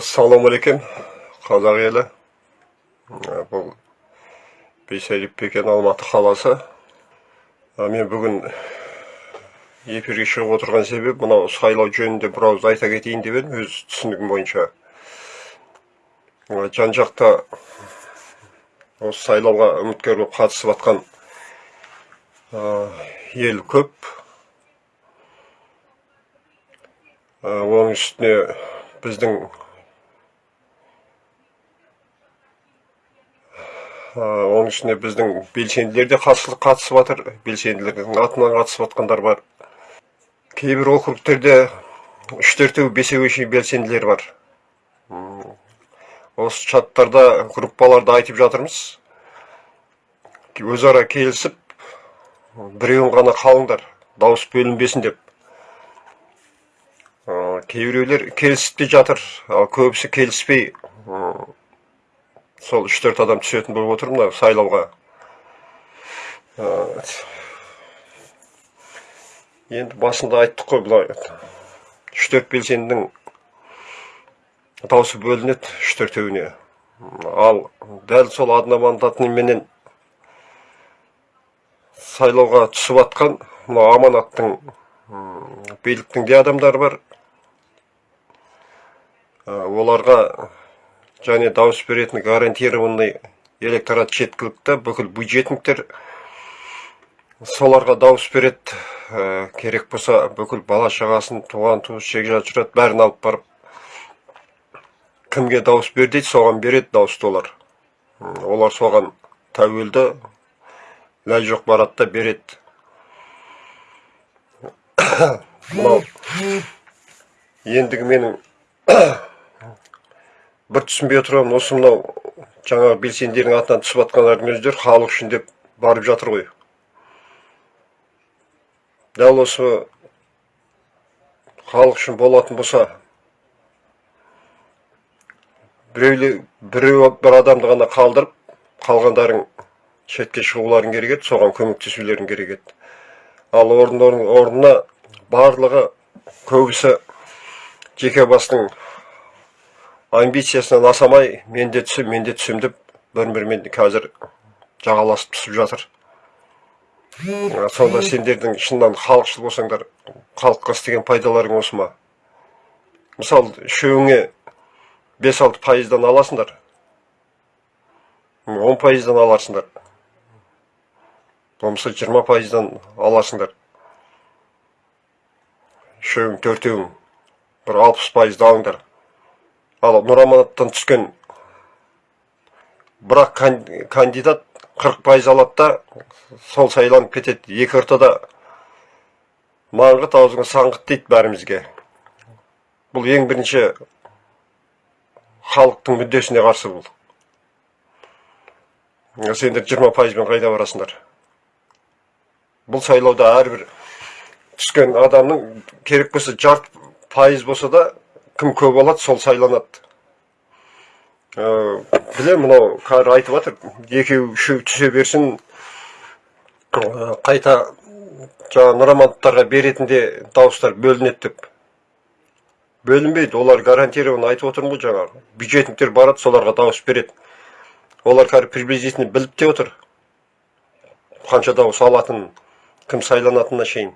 ассалаумағалейкум қазақ елі бұл бейсәліп бекен алматы қаласы мен бүгін эфирге шығып отырған себеп мынау сайлау жөнінде бір ауыз айта кетейін деп өз түсінігім бойынша жан жақта осы сайлауға үміткер болып жатқан ел көп оның үстіне біздің оның ішінде біздің белсенділер де қатысып жатыр. Белсенділердің атынан қатысып жатқандар бар. Кейбір округтерде үш төртеу шейін белсенділер бар. Осы чаттарда группаларда айтып жатырмыз. Өзара келісіп біреуін ғана қалыңдар дауыс бөлінбесін деп. Кейбіреулер келісіп те жатыр ал көбісі келіспей сол үш төрт адам түсетін болып отыр мына сайлауға. Енді басында айттық қой былай. Үш төрт белсендінің дауысы бөлінеді үш төртеуіне. Ал дәл сол одномандатныйменен сайлауға түсіп жатқан мына аманаттың биліктің де адамдары бар. Оларға және дауыс беретін гарантированный электорат жеткілікті. Бүкіл бюджетниктер соларға дауыс береді. Керек болса бүкіл бала шағасын туған туыс жекжат жүреді бәрін алып барып кімге дауыс бер дейді соған береді дауысты олар олар соған тәуелді ләй жоқ барады да береді. Мынау. Ендігі менің бір түсінбей отырған осы мынау жаңағы белсенділердің атынан түсіп жатқандардың өздері халық үшін деп барып жатыр ғой. Дәл осы халық үшін болатын болса біреулі біреу бір адамды ғана қалдырып қалғандарың шетке шығуларың керек еді соған көмектесулерің керек еді. Ал орнына барлығы көбісі жеке бастың амбициясынан асамай мен де түсем мен де түсем деп бір бірімен қазір жағаласып түсіп жатыр. Сонда сендердің шыннан халықшыл болсаңдар халыққа істеген пайдаларың осы ма? Мысалы үшеуіңе бес алты пайыздан аласыңдар. Он пайыздан аларсыңдар. Болмаса жиырма пайыздан аласыңдар. Үшеуің төртеуің бір алпыс пайызды алыңдар. Ал нұраманаттан түскен бірақ кандидат 40 пайыз алады да сол сайланып кетеді. Екі ортада маңғыт аузыңа саңғыт дейді бәрімізге. Бұл ең бірінші халықтың мүддесіне қарсы бұл. Сендер жиырма пайызбен қайда барасыңдар? Бұл сайлауда әрбір түскен адамның керек болса жарты пайыз болса да кім көп алады сол сайланады. Білемін мынау қазір айтып жатыр екеу үшеу түсе берсін қайта жаңағы нұрамандықтарға беретін де дауыстар бөлінеді деп. Бөлінбейді олар гарантированно айтып отырмын ғой жаңағы. Бюджетниктер барады соларға дауыс береді. Олар қазір приблизительно біліп те отыр қанша дауыс алатынын кім сайланатынына шейін.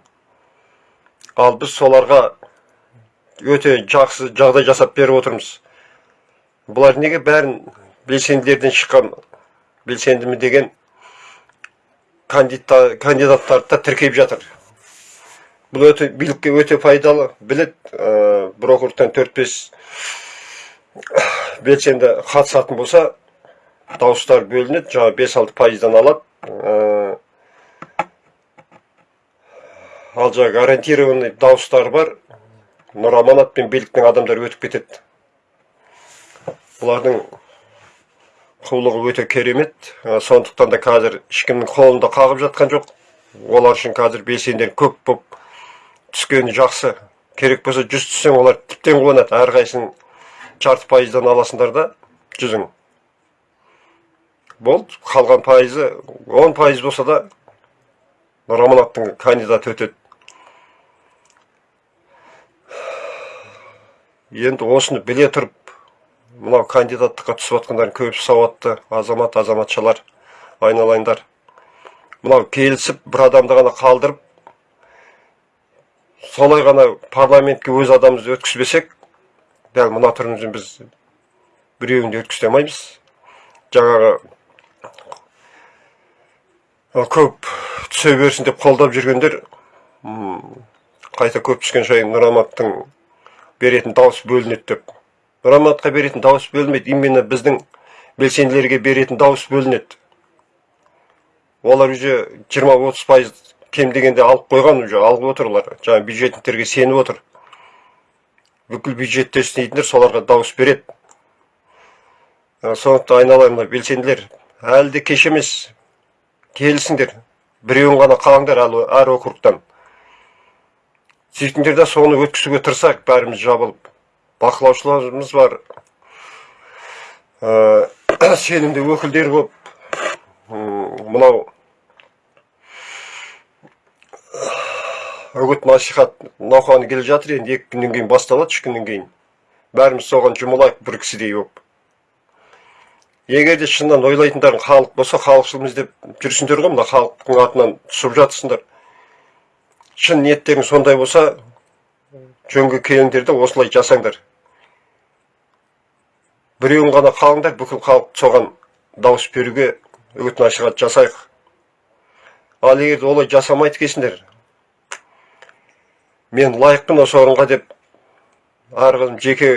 Ал біз соларға өте жақсы жағдай жасап беріп отырмыз. Бұлар неге бәрін белсенділерден шыққан белсендімі деген кандидаттарды да тіркеп жатыр. Бұл өте билікке өте пайдалы. Білет ә, бір округтан төрт бес белсенді қатысатын болса дауыстар бөлінеді жаңағы бес алты пайыздан алады. Ә, ал жаңағы гарантированный дауыстар бар. Нұр пен биліктің адамдары өтіп кетеді. Бұлардың қулығы өте керемет. Сондықтан да қазір ешкімнің қолында қағып жатқан жоқ. Олар үшін қазір белсенділер көп болып түскені жақсы. Керек болса жүз түссең олар тіптен қуанады. Әрқайсың жарты пайыздан аласыңдар да жүзің болды. Қалған пайызы он пайыз болса да нұр кандидаты өтеді. Енді осыны біле тұрып мынау кандидаттыққа түсіп жатқандардың көбісі сауатты азамат азаматшалар айналайындар. Мынау келісіп бір адамды ғана қалдырып солай ғана парламентке өз адамымызды өткізбесек дәл мына түрімізбен біз біреуін де өткізе алмаймыз. Жаңағы көп түсе берсін деп қолдап жүргендер қайта көп түскен сайын нұраматтың беретін дауыс бөлінеді деп нұраматқа беретін дауыс бөлінбейді именно біздің белсенділерге беретін дауыс бөлінеді. Олар уже 20-30 пайыз кем дегенде алып қойған уже алып отыр олар жаңағы бюджетниктерге сеніп отыр. Бүкіл бюджетті істейтіндер соларға дауыс береді. Сондықтан айналайын мына белсенділер. Әлі де кеш емес. Келісіңдер біреуін ғана қалаңдар әр округтан. Сөйтіңдер де соны өткізуге тырысайық бәріміз жабылып. Бақылаушыларымыз бар. Ә, сенімді өкілдер М, мынау үгіт насихат науқаны келе жатыр енді екі күннен кейін басталады үш күннен кейін. Бәріміз соған жұмылайық бір кісідей болып егер де шыннан ойлайтындарың халық болса халықшылмыз деп жүрсіңдер ғой мына халықтың атынан түсіп жатырсыңдар шын ниеттерің сондай болса жөнге келіңдер де осылай жасаңдар. Біреуін ғана қалыңдар бүкіл халық соған дауыс беруге үгіт насихат жасайық. Ал егер де олай жасамайды екенсіңдер мен лайықпын осы орынға деп әрқашан жеке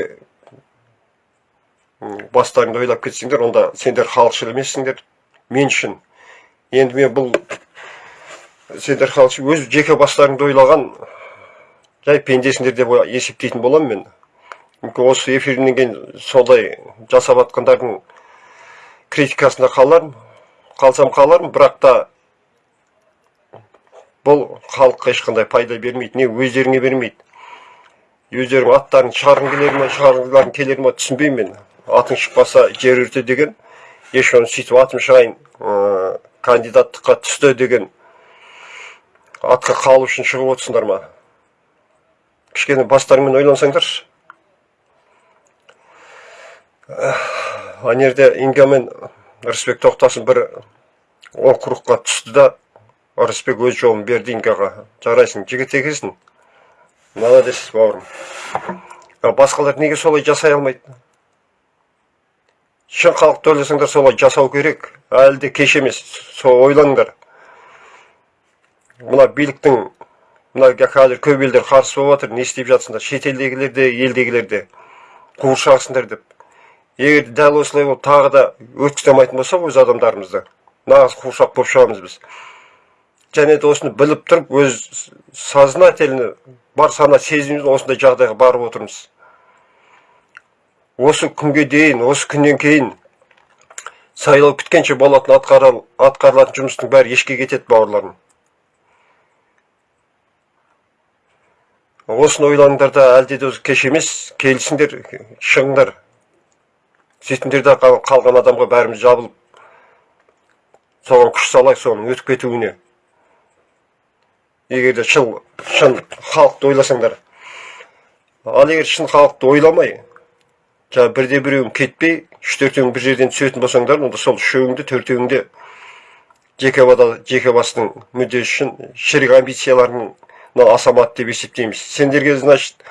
бастарыңды ойлап кетсеңдер онда сендер халықшыл емессіңдер. Мен үшін. Енді мен бұл сендер халықшыл өз жеке бастарыңды ойлаған жай пендесіңдер деп есептейтін боламын мен. Мүмкін осы эфирінен кейін солай жасап жатқандардың критикасына қалармын қалсам қалармын бірақ та бұл халыққа ешқандай пайда бермейді не өздеріңе бермейді. Өздерің аттарын шығарғың келер ма шығарғыларың келер ма түсінбеймін мен. Атың шықпаса жер өрте деген ешқашан сөйтіп атым шығайын ә, кандидаттыққа түсті деген атқа қалу үшін шығып отырсыңдар ма? Кішкене бастарыңмен ойлансаңдаршы. Ана жерде инга мен рысбек тоқтасын бір округқа түсті да ырысбек өз жолын берді ингаға жарайсың жігіт екенсің. Молодец бауырым. Басқалар неге солай жасай алмайды? Шын халықты ойласаңдар солай жасау керек. Әлі де кеш емес. Сол ойлаңдар. Мына биліктің мына қазір көп елдер қарсы болып жатыр не істеп жатсыңдар шетелдегілер де елдегілер де қуыршақсыңдар деп. Егер дәл осылай болып тағы да өткізе алмайтын болса өз адамдарымызды нағыз қуыршақ болып шығамыз біз. Және де осыны біліп тұрып өз сознательно бар сана сезімімізбен осындай жағдайға барып отырмыз. Осы күнге дейін осы күннен кейін сайлау біткенше болатын атқарыл, атқарылатын жұмыстың бәрі ешке кетеді бауырларым. Осыны ойланыңдар да әлде де кеш емес келісіңдер шығыңдар сөйтіңдер де қал- қалған адамға бәріміз жабылып соған күш салайық соның өтіп кетуіне. Егер де шын халықты ойласаңдар. Ал егер шын халықты ойламай жаңағы бірде біреуің кетпей үш төртеуің бір жерден түсетін болсаңдар онда сол үшеуіңді төртеуіңде жеке жеке бастың мүддесі үшін шірік асамады деп есептейміз. Сендерге значит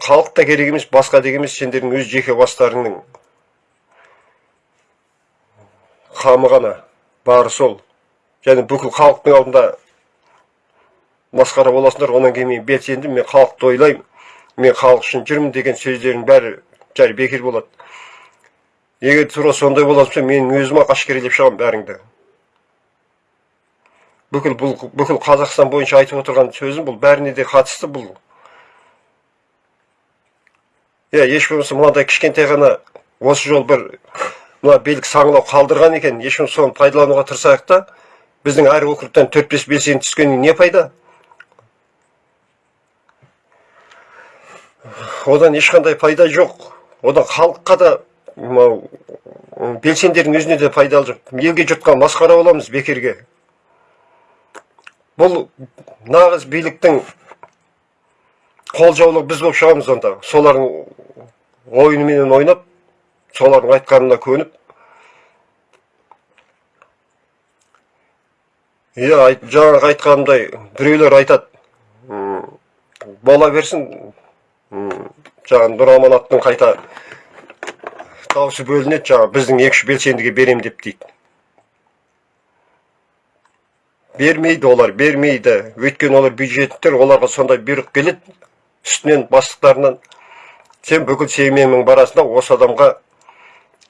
халық та керек емес басқа деген емес сендердің өз жеке бастарыңның. Қамы ғана бары сол. Және бүкіл халықтың алдында масқара боласыңдар одан кейін мен белсенді мен халықты ойлаймын мен халық үшін жүрмін деген сөздердің бәрі жай бекер болады. Егер тура сондай болатын болса мен өзім ақ әшкерелеп шығамын бәріңді. Бүкіл бұл бүкіл қазақстан бойынша айтып отырған сөзім бұл. Бәріне де қатысты бұл. Иә еш болмаса мынандай кішкентай ғана осы жол бір мына белгі саңылау қалдырған екен. Еш болмаса соны пайдалануға тырысайық та біздің әр округтан төрт бес белсенді түскеннен не пайда? Одан ешқандай пайда жоқ. Одан халыққа да мынау белсендердің өзіне де пайдалы жоқ. Елге жұртқа масқара боламыз бекерге. Бұл нағыз биліктің қолжаулығы біз болып шығамыз онда. Солардың ойыныменен ойнап солардың айтқанына көніп. Иә жаңағы айтқанымдай біреулер айтады. Бола берсін. Жаңағы нұр аманаттың қайта дауысы бөлінеді жаңағы біздің екі үш белсендіге берем деп дейді. Бермейді олар бермейді. Өйткені олар бюджеттер оларға сондай бұйрық келеді үстінен бастықтарынан. Сен бүкіл семьяңмен барасың да осы адамға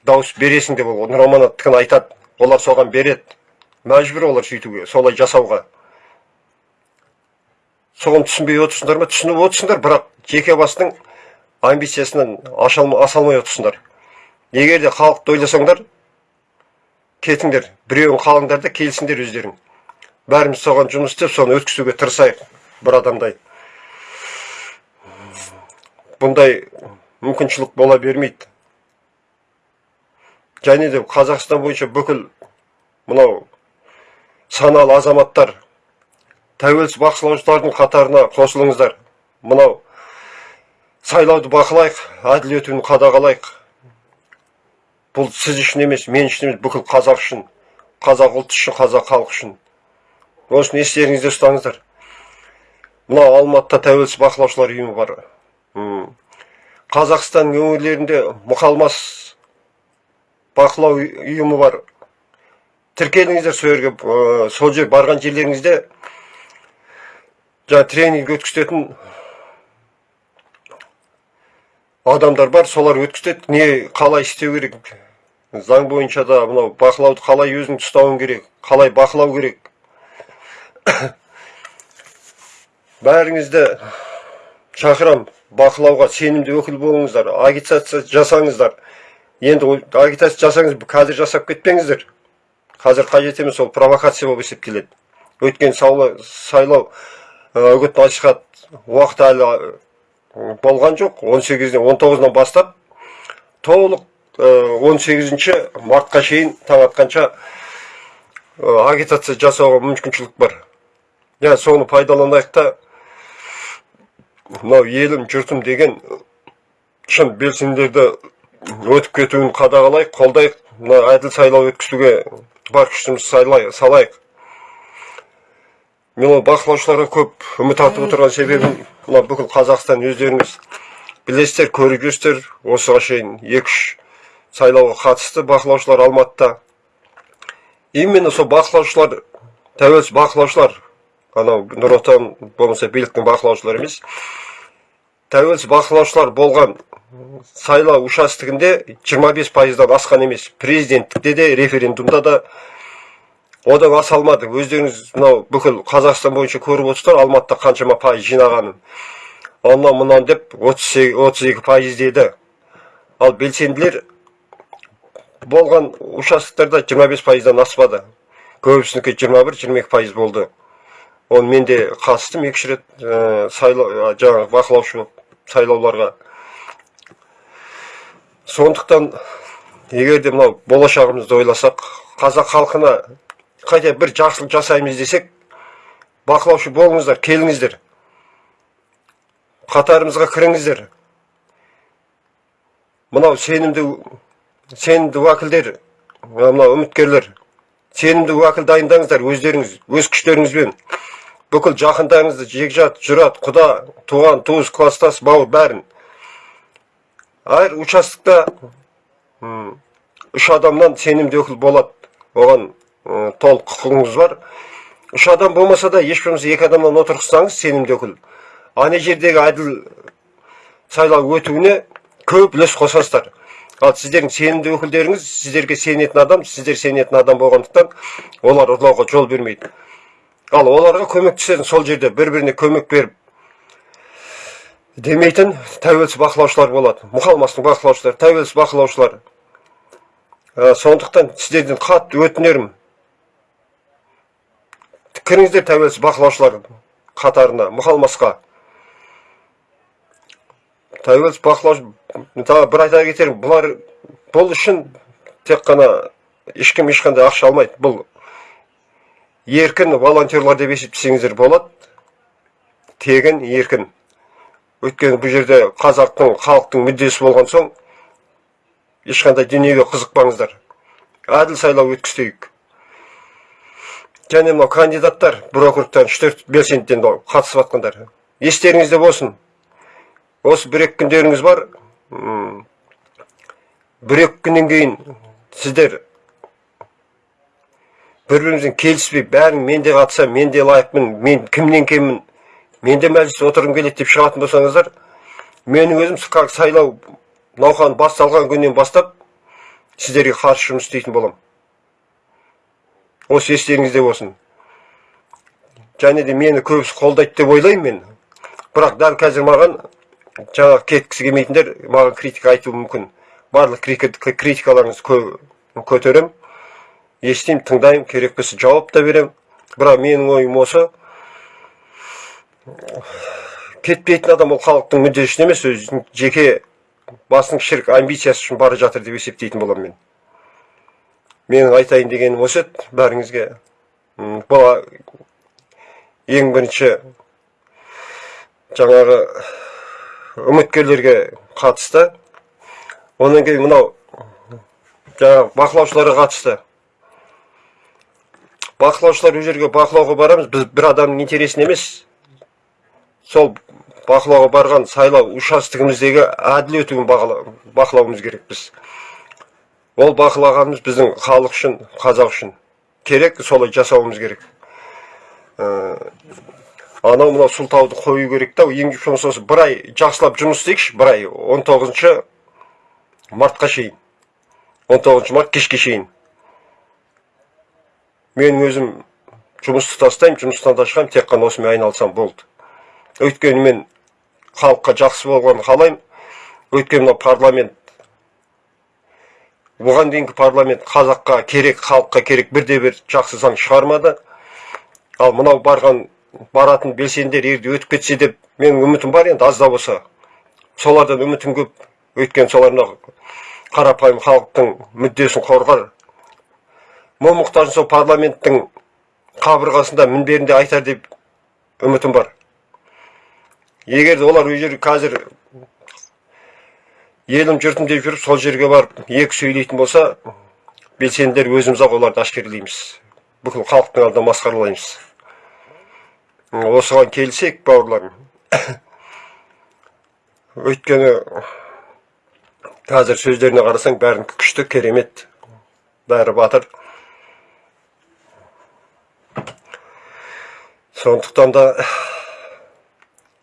дауыс бересің деп ол нұраманаттікін айтады. Олар соған береді. Мәжбүр олар сөйтуге солай жасауға. Соған түсінбей отырсыңдар ма? Түсініп отырсыңдар бірақ жеке бастың амбициясынан аса алмай отырсыңдар. Егер де халықты ойласаңдар кетіңдер. Біреуін қалыңдар да келсіңдер өздерің. Бәріміз соған жұмыс істеп соны өткізуге тырысайық бір адамдай. Бұндай мүмкіншілік бола бермейді. Және де қазақстан бойынша бүкіл мынау саналы азаматтар тәуелсіз бақылаушылардың қатарына қосылыңыздар. Мынау сайлауды бақылайық әділ өтуін қадағалайық. Бұл сіз үшін емес мен үшін емес бүкіл қазақ үшін қазақ ұлты үшін қазақ халқы үшін. Осыны естеріңізде ұстаңыздар мынау алматыда тәуелсіз бақылаушылар ұйымы бар. Қазақстан өңірлерінде мұқалмас бақылау ұйымы бар. Тіркеліңіздер сол жерге сол жер барған жерлеріңізде жаңа тренинг өткізетін адамдар бар. Солар өткізеді. Не қалай істеу керек? Заң бойынша да мынау бақылауды қалай өзің ұстауың керек? Қалай бақылау керек? Бәріңізді шақырам. Бақылауға сенімді өкіл болыңыздар. Агитация жасаңыздар. Енді агитация жасаңыз қазір жасап кетпеңіздер. Қазір қажет емес ол провокация болып есептеледі саулы- сайлау ә, үгіт насихат уақыты әлі ә, болған жоқ. 18-ден 19-нан бастап толық ә, 18 мартқа шейін таң атқанша агитация жасауға мүмкіншілік бар. Иә соны пайдаланайық та мынау елім жұртым деген шын белсенділерді өтіп кетуін қадағалайық қолдайық мына әділ сайлау өткізуге бар күшімізді салайық мен ол бақылаушыларға көп үміт артып отырған себебім мына бүкіл қазақстан өздеріңіз білесіздер көріп жүрсіздер осыға шейін екі үш сайлауға қатысты бақылаушылар алматыда именно сол бақылаушылар тәуелсіз бақылаушылар анау нұр отан болмаса биліктің бақылаушылары емес. Тәуелсіз бақылаушылар болған сайлау участоктігінде 25 пайыздан асқан емес. Президенттікте де референдумда да одан аса алмады. Өздеріңіз мынау бүкіл қазақстан бойынша көріп отырсыздар алматыда қаншама пайыз жинағанын. Онан мынан деп 32 пайыз деді. Ал белсенділер болған участоктарда 25 пайыздан аспады. Көбісінікі 21-22 пайыз болды. Оны мен де қатыстым екі үш рет ә, сайлау жаңағы бақылаушы сайлауларға. Сондықтан егер де мынау болашағымызды ойласақ қазақ халқына қайта бір жақсылық жасаймыз десек бақылаушы болыңыздар келіңіздер. Қатарымызға кіріңіздер. Мынау сенімді сенімді уәкілдер мынау үміткерлер сенімді уәкіл дайындаңыздар өздеріңіз өз күштеріңізбен. Бүкіл жақындарыңызды жекжат жұрат құда туған туыс класстас бауыр бәрін. Әр участокта үш адамнан сенімді өкіл болады оған толық құқығыңыз бар. Үш адам болмаса да еш болмаса екі адамнан отырғызсаңыз сенімді өкіл. Ана жердегі әділ сайлау өтуіне көп үлес қосасыздар. Ал сіздердің сенімді өкілдеріңіз сіздерге сенетін адам сіздер сенетін адам болғандықтан олар ұрлауға жол бермейді. Ал оларға көмектесетін сол жерде бір біріне көмек беріп демейтін тәуелсіз бақылаушылар болады мұқалмастың бақылаушылары тәуелсіз бақылаушылар сондықтан сіздерден қатты өтінерім кіріңіздер тәуелсіз бақылаушылар қатарына мұқалмасқа тәуелсіз бақылаушы тағы бір айта кетерім бұлар бұл үшін тек қана ешкім ешқандай ақша алмайды бұл еркін волонтерлар деп есептесеңіздер болады. Тегін еркін. Өйткені бұл жерде қазақтың халықтың мүддесі болған соң ешқандай дүниеге қызықпаңыздар. Әділ сайлау өткізейік және мынау кандидаттар бір округтан үш төрт белсендіден қатысып жатқандар естеріңізде болсын. Осы бір екі күндеріңіз бар. Бір екі күннен кейін сіздер бір бірімізбен келіспей бәрін мен де қатысамын мен де лайықпын мен кімнен кеммін мен де мәжілісте отырғым келеді деп шығатын болсаңыздар менің өзім как сайлау науқаны басталған күннен бастап сіздерге қарсы жұмыс істейтін боламын осы естеріңізде болсын. Және де мені көбісі қолдайды деп ойлаймын мен. Бірақ дәл қазір маған жаңағы кеткісі келмейтіндер маған критика айтуы мүмкін. Барлық критикаларыңызды көтеремін. Естимін тыңдаймын керек болса жауап та беремін бірақ менің ойым осы. Кетпейтін адам ол халықтың мүддесі үшін емес өзінің жеке басының шірк амбициясы үшін бара жатыр деп есептейтін боламын мен. Менің айтайын дегенім осы еді. Бәріңізге бұл ең бірінші жаңағы үміткерлерге қатысты. Одан кейін мынау жаңағы бақылаушыларға қатысты. Бақылаушылар ол жерге бақылауға барамыз біз бір адамның интересін емес. Сол бақылауға барған сайлау участоктігіміздегі әділ өтуін бақылауымыз керекпіз ол бақылағанымыз біздің халық үшін қазақ үшін керек солай жасауымыз керек. Ә, анау мынау сылтауды қою керек та жұмысы осы бір ай жақсылап жұмыс істейікші бір ай он тоғызыншы мартқа шейін. он тоғызыншы март кешке шейін. Мен өзім жұмысты тастаймын жұмыстан да шығамын тек қана осымен айналысам болды. Өйткені мен халыққа жақсы болғанын қалаймын. Өйткені мынау парламент бұған дейінгі парламент қазаққа керек халыққа керек бірде бір жақсы заң шығармады. Ал мынау барған баратын белсенділер егер өтіп кетсе деп менің үмітім бар енді аз да болса. Солардан үмітім көп. Өйткені солар мынау қарапайым халықтың мүддесін қорғар мұң мұқтажын сол парламенттің қабырғасында мінберінде айтар деп үмітім бар. Егер олар ол жерге қазір елім жұртым деп жүріп сол жерге барып екі сөйлейтін болса белсенділер өзіміз ақ оларды әшкерелейміз. Бүкіл халықтың алдында масқаралаймыз. Осыған келсек бауырларым өйткені қазір сөздеріне қарасаң бәрін күшті керемет бәрі батыр. Сондықтан да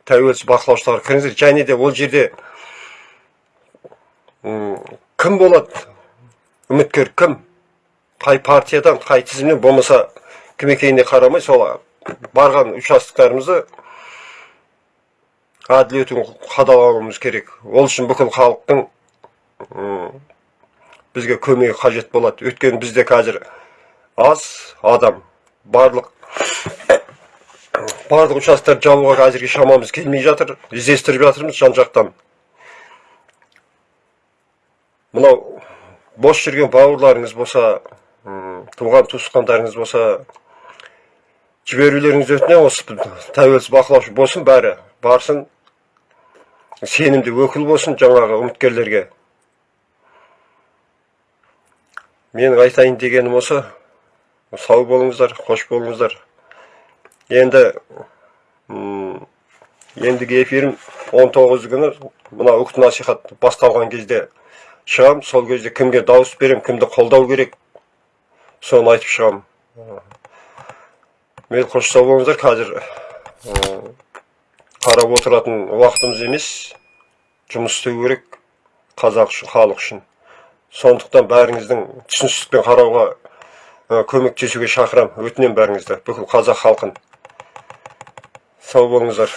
тәуелсіз бақылаушылар кіріңіздер. Және де ол жерде кім болады? Үміткер кім? Қай партиядан қай тізімнен болмаса кім екеніне қарамай сол барған участоктарымызды әділ өтуін қадағалауымыз керек. Ол үшін бүкіл халықтың бізге көмегі қажет болады. Өйткені бізде қазір аз адам барлық барлық участоктарды жабуға әзірге шамамыз келмей жатыр іздестіріп жатырмыз жан жақтан мынау бос жүрген бауырларыңыз болса туған туысқандарыңыз болса жіберулеріңізді өтінемін осы тәуелсіз бақылаушы болсын бәрі барсын сенімді өкіл болсын жаңағы үміткерлерге менің айтайын дегенім осы сау болыңыздар қош болыңыздар енді ендігі эфирім 19 күні. Мына үгіт насихат басталған кезде шығам. Сол кезде кімге дауыс берем кімді қолдау керек соны айтып шығам. Мейлі қош сау болыңыздар. Қазір қарап отыратын уақытымыз емес. Жұмыс істеу керек қазақ үшін халық үшін. Сондықтан бәріңіздің түсіністікпен қарауға көмектесуге шақырамын. Өтінемін бәріңізді. Бүкіл қазақ халқын. Sağ olunuzlar.